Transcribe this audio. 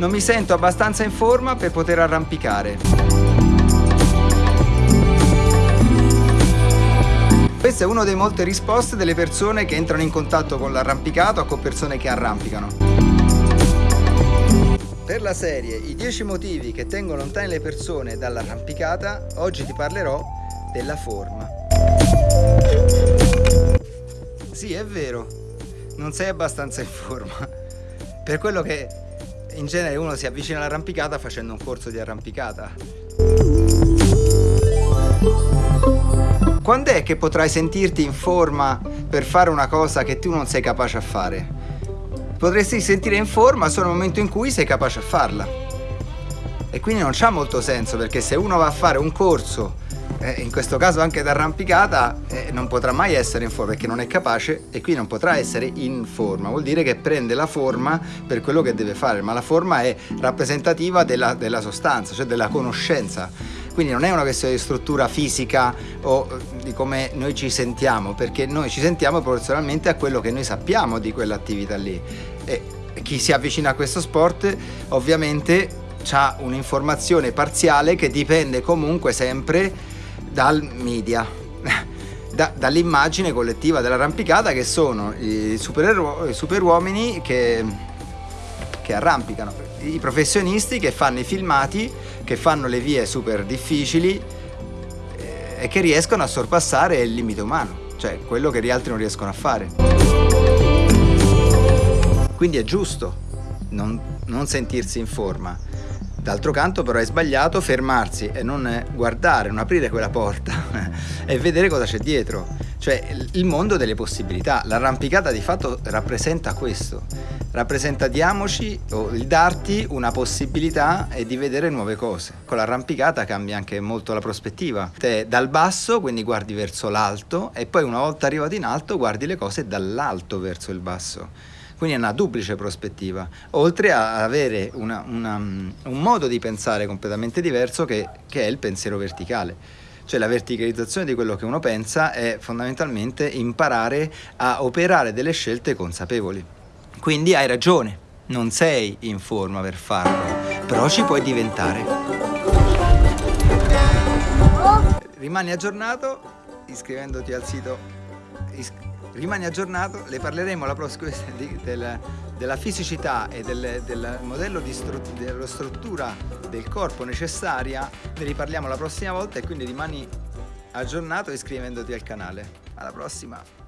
non mi sento abbastanza in forma per poter arrampicare. Questa è una delle molte risposte delle persone che entrano in contatto con l'arrampicato o con persone che arrampicano. Per la serie I 10 motivi che tengono lontane le persone dall'arrampicata, oggi ti parlerò della forma. Sì, è vero, non sei abbastanza in forma. Per quello che in genere uno si avvicina all'arrampicata facendo un corso di arrampicata. Quando è che potrai sentirti in forma per fare una cosa che tu non sei capace a fare? Potresti sentire in forma solo nel momento in cui sei capace a farla. E quindi non c'ha molto senso perché se uno va a fare un corso eh, in questo caso anche d'arrampicata, eh, non potrà mai essere in forma perché non è capace e qui non potrà essere in forma. Vuol dire che prende la forma per quello che deve fare, ma la forma è rappresentativa della, della sostanza, cioè della conoscenza. Quindi non è una questione di struttura fisica o eh, di come noi ci sentiamo, perché noi ci sentiamo proporzionalmente a quello che noi sappiamo di quell'attività lì. E chi si avvicina a questo sport ovviamente ha un'informazione parziale che dipende comunque sempre dal media, da, dall'immagine collettiva dell'arrampicata che sono i, super superuomini che, che arrampicano, i professionisti che fanno i filmati, che fanno le vie super difficili eh, e che riescono a sorpassare il limite umano, cioè quello che gli altri non riescono a fare. Quindi è giusto non, non sentirsi in forma, D'altro canto però è sbagliato fermarsi e non guardare, non aprire quella porta e vedere cosa c'è dietro, cioè il mondo delle possibilità. L'arrampicata di fatto rappresenta questo, rappresenta diamoci o il darti una possibilità e di vedere nuove cose. Con l'arrampicata cambia anche molto la prospettiva. Te dal basso, quindi guardi verso l'alto e poi una volta arrivato in alto guardi le cose dall'alto verso il basso quindi è una duplice prospettiva, oltre a avere una, una, un modo di pensare completamente diverso che, che è il pensiero verticale. Cioè la verticalizzazione di quello che uno pensa è fondamentalmente imparare a operare delle scelte consapevoli. Quindi hai ragione, non sei in forma per farlo, però ci puoi diventare. Rimani aggiornato iscrivendoti al sito rimani aggiornato, le parleremo la prossima della, della fisicità e del, del modello di stru, della struttura del corpo necessaria, ne riparliamo la prossima volta e quindi rimani aggiornato iscrivendoti al canale. Alla prossima!